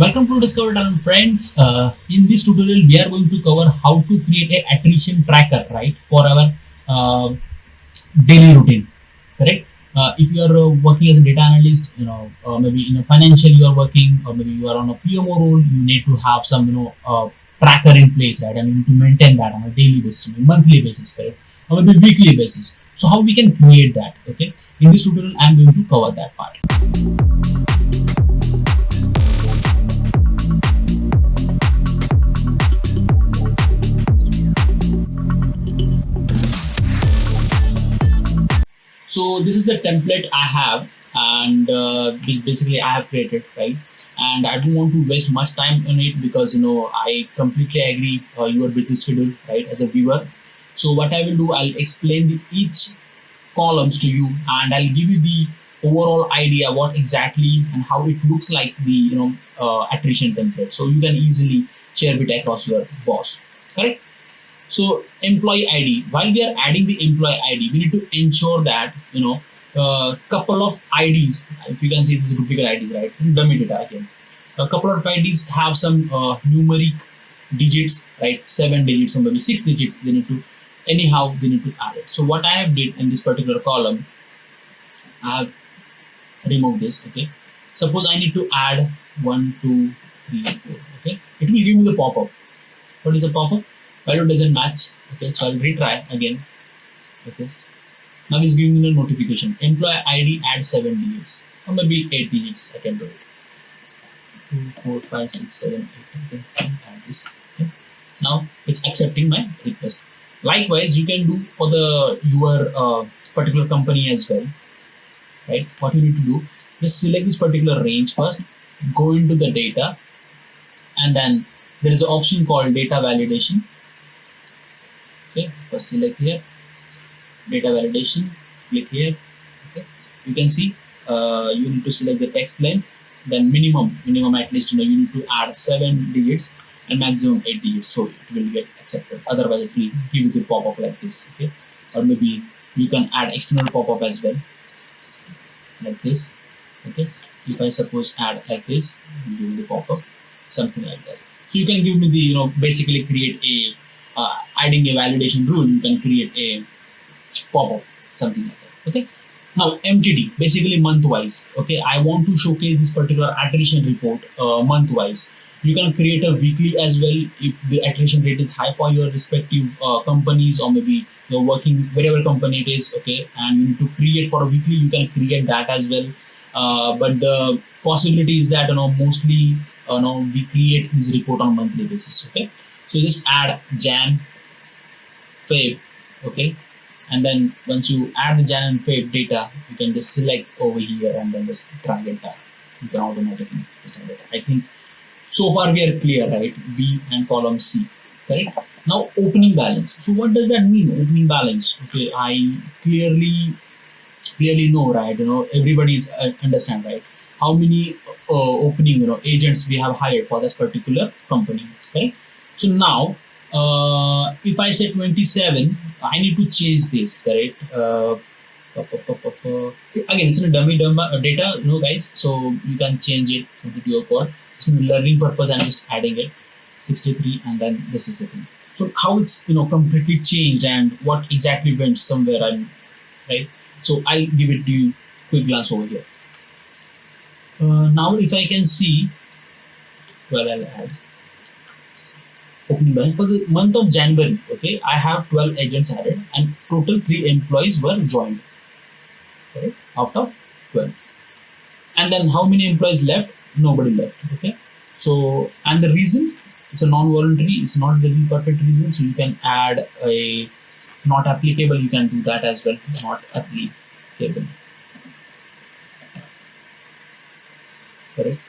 Welcome to Discover Talent friends. Uh, in this tutorial, we are going to cover how to create a attrition tracker, right, for our uh, daily routine, correct? Uh, if you are uh, working as a data analyst, you know, maybe in a financial you are working, or maybe you are on a PMO role, you need to have some, you know, uh, tracker in place, right? I mean, to maintain that on a daily basis, monthly basis, correct? Or maybe weekly basis. So how we can create that, okay? In this tutorial, I'm going to cover that part. So this is the template i have and uh, basically i have created right? And i don't want to waste much time on it because you know i completely agree uh, your business schedule right as a viewer. So what i will do i'll explain the each columns to you and i'll give you the overall idea what exactly and how it looks like the you know uh, attrition template. So you can easily share it across your boss. Correct so employee ID, while we are adding the employee ID, we need to ensure that, you know, a uh, couple of IDs, if you can see this duplicate IDs, right? It's dummy data again. A couple of IDs have some uh, numeric digits, right? Seven digits or maybe six digits. They need to, anyhow, they need to add it. So what I have did in this particular column, I have removed this, okay? Suppose I need to add one, two, three, four, okay? It will give me the pop-up. What is the pop-up? Value doesn't match. Okay so i'll retry again. Okay. Now it's giving me a notification. Employee id add seven digits. Or maybe eight digits i can do? It two four five six seven eight okay add this now it's accepting my request. Likewise you can do for the your uh, particular company as well right? What you need to do just select this particular range first go into the data and then there is an option called data validation okay first select here data validation click here. Okay you can see uh, you need to select the text length then minimum minimum at least you know you need to add seven digits and maximum eight digits so it will get accepted. Otherwise it will give you the pop-up like this okay? Or maybe you can add external pop-up as well like this okay? If i suppose add like this give the pop-up something like that. So you can give me the you know basically create a uh, adding a validation rule, you can create a pop-up, something like that. Okay. Now MTD, basically month-wise. Okay, I want to showcase this particular attrition report uh, month-wise. You can create a weekly as well if the attrition rate is high for your respective uh, companies or maybe you're working wherever company it is. Okay, and to create for a weekly, you can create that as well. Uh, but the possibility is that you know mostly uh, you know we create this report on monthly basis. Okay so just add jan feb okay? And then once you add the jan and feb data you can just select over here and then just drag it down. You can automatically it. i think so far we are clear right? B and column c correct? Now opening balance. So what does that mean opening balance? Okay i clearly clearly know right? You know everybody's uh, understand right? How many uh, opening you know agents we have hired for this particular company right so now, uh, if I say 27, I need to change this, correct? Uh, again, it's in a dummy uh, data, no guys. So you can change it to your code. So learning purpose, I'm just adding it 63, and then this is the thing. So how it's you know completely changed and what exactly went somewhere and right. So I'll give it to you quick glance over here. Uh, now if I can see, well I'll add opening balance for the month of January. Okay, I have 12 agents added and total three employees were joined. Okay, out of 12. And then how many employees left? Nobody left. Okay, so and the reason it's a non-voluntary, it's not the perfect reason, so you can add a not applicable, you can do that as well, not applicable. Correct.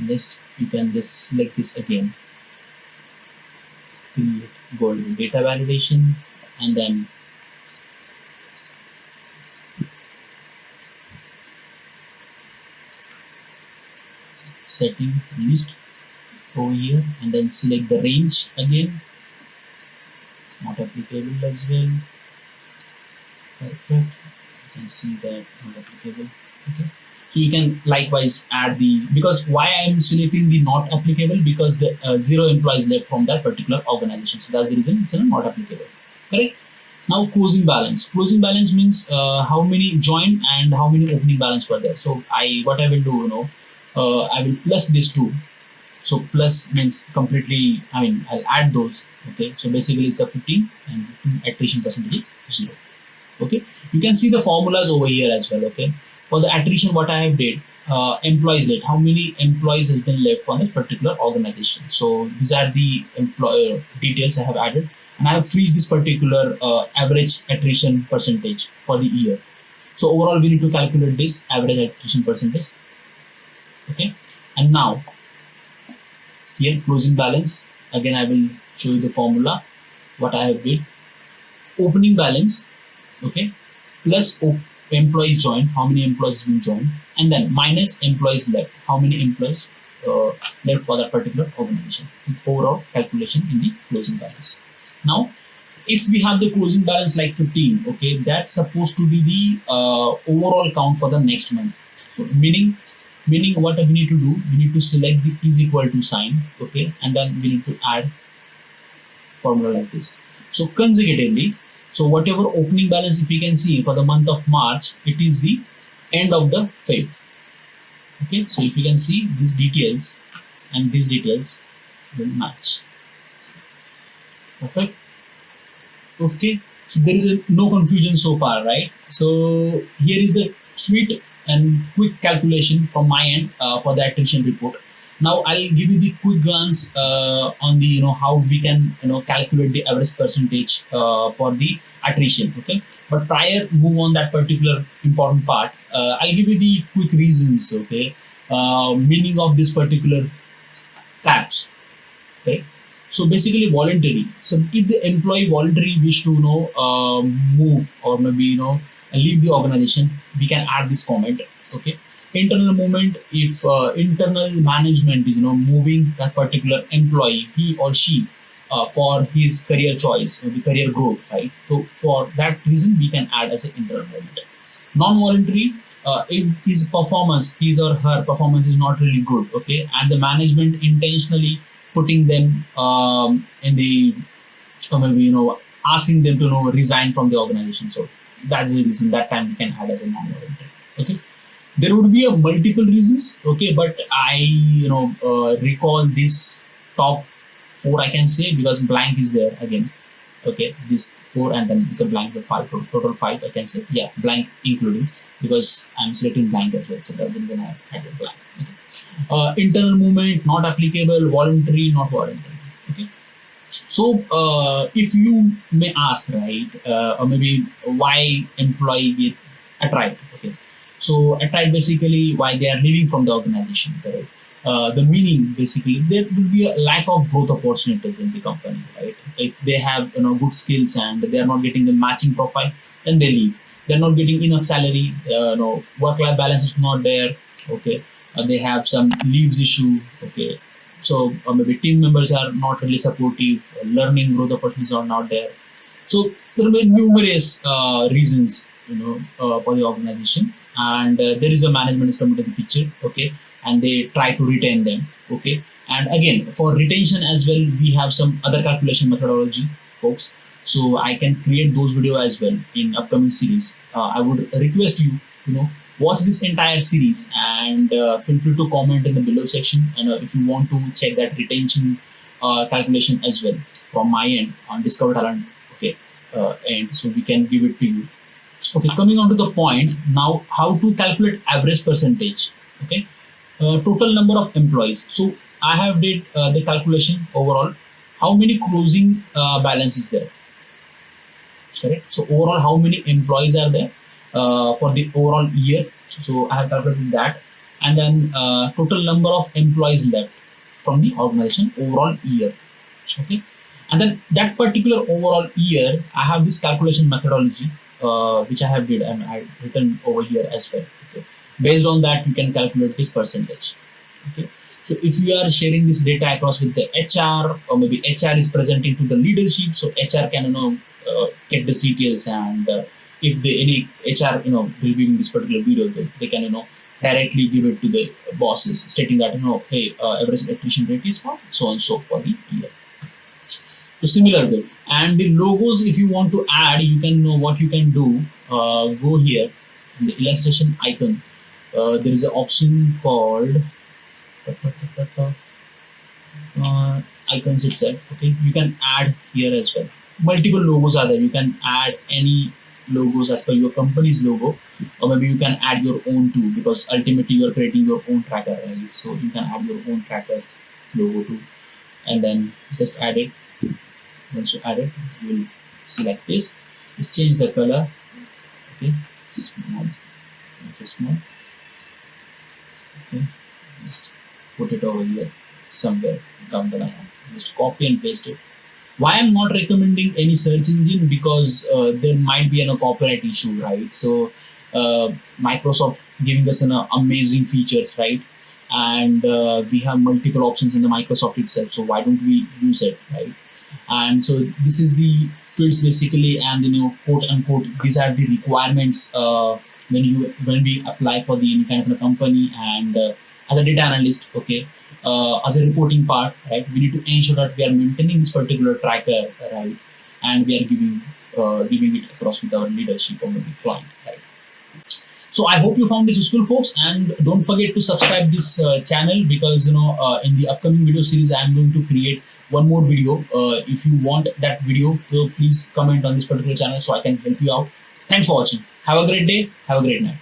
Next, you can just select this again golden data validation and then setting list over here and then select the range again. Not applicable as well. Perfect. You can see that not applicable. Okay So you can likewise add the, because why I'm selecting the not applicable because the uh, zero employees left from that particular organization. So that's the reason it's not applicable, correct? Now closing balance. Closing balance means uh, how many joined and how many opening balance were there. So I, what I will do, you know, uh, I will plus this two. So plus means completely, I mean, I'll add those. Okay. So basically it's a 15 and attrition percentage is zero. Okay. You can see the formulas over here as well. Okay for the attrition what I have did uh, employees left how many employees has been left on this particular organization? So these are the employer details I have added. And I have freeze this particular uh, average attrition percentage for the year. So overall we need to calculate this average attrition percentage. Okay? And now here closing balance. Again I will show you the formula what I have did. Opening balance. Okay? Plus employees joined, how many employees been joined, and then minus employees left, how many employees uh, left for that particular organization. The overall calculation in the closing balance. Now, if we have the closing balance like 15, okay, that's supposed to be the uh, overall count for the next month. So meaning, meaning what we need to do, we need to select the is equal to sign, okay, and then we need to add formula like this. So consecutively, so whatever opening balance if we can see for the month of March, it is the end of the Feb. Okay, so if you can see these details and these details will match. Perfect. Okay, so there is a, no confusion so far, right? So here is the sweet and quick calculation from my end uh, for the attrition report. Now I'll give you the quick glance uh, on the you know how we can you know calculate the average percentage uh, for the attrition. Okay, but prior move on that particular important part, uh, I'll give you the quick reasons. Okay, uh, meaning of this particular tabs. Okay, so basically voluntary. So if the employee voluntarily wish to you know uh, move or maybe you know leave the organization, we can add this comment. Okay internal movement if uh, internal management is you know moving that particular employee he or she uh, for his career choice or the career growth right? So for that reason we can add as an internal movement. Non-voluntary uh, if his performance his or her performance is not really good okay and the management intentionally putting them um, in the or maybe you know asking them to you know resign from the organization. So that's the reason that time we can add as a non-voluntary okay there would be a multiple reasons okay but i you know uh, recall this top four i can say because blank is there again okay this four and then it's a blank the five total five i can say yeah blank including because i'm selecting blank as well so that's the reason i added blank okay. uh, internal movement not applicable voluntary not voluntary okay so uh, if you may ask right uh, or maybe why employee get attract so attract basically why they are leaving from the organization, right? Uh, the meaning basically there will be a lack of growth opportunities in the company, right? If they have you know good skills and they are not getting the matching profile, then they leave. They're not getting enough salary. Uh, you know, work-life balance is not there. Okay, uh, they have some leaves issue. Okay, so uh, maybe team members are not really supportive. Learning growth opportunities are not there. So there be numerous uh, reasons, you know, uh, for the organization and uh, there is a management is coming to the picture okay? And they try to retain them okay? And again for retention as well we have some other calculation methodology folks. So i can create those video as well in upcoming series. Uh, i would request you you know watch this entire series and uh, feel free to comment in the below section. And uh, if you want to check that retention uh, calculation as well from my end on discover talent okay? Uh, and so we can give it to you Okay, coming on to the point now, how to calculate average percentage? Okay, uh, total number of employees. So I have did uh, the calculation overall. How many closing uh, balance is there? Correct. So overall, how many employees are there uh, for the overall year? So I have calculated that, and then uh, total number of employees left from the organization overall year. Okay, and then that particular overall year, I have this calculation methodology uh, which I have did and I written over here as well. Okay. Based on that, you can calculate this percentage. Okay. So if you are sharing this data across with the HR or maybe HR is presenting to the leadership, so HR can you know uh, get these details and uh, if the any HR you know will be in this particular video, they, they can you know directly give it to the bosses, stating that you know, hey, uh, average attrition rate is for so and so for the year. So similar way, and the logos, if you want to add, you can know what you can do. Uh, go here, in the illustration icon. Uh, there is an option called uh, icons itself. Okay, you can add here as well. Multiple logos are there. You can add any logos as per your company's logo or maybe you can add your own too because ultimately you are creating your own tracker right? so you can add your own tracker logo too and then just add it once you add it you will see like this. Just change the color. Okay small. It small. Okay just put it over here somewhere down the line. Just copy and paste it. Why i'm not recommending any search engine? Because uh, there might be an, a copyright issue right? So uh, microsoft giving us an uh, amazing features right? And uh, we have multiple options in the microsoft itself so why don't we use it right and so this is the fields basically and you know quote unquote these are the requirements uh, when you when we apply for the any kind of a company and uh, as a data analyst okay uh, as a reporting part, right? We need to ensure that we are maintaining this particular tracker, right? And we are giving uh, giving it across with our leadership or maybe client, right? So I hope you found this useful, folks, and don't forget to subscribe this uh, channel because you know uh, in the upcoming video series I am going to create one more video. Uh, if you want that video, please comment on this particular channel so I can help you out. Thanks for watching. Have a great day. Have a great night.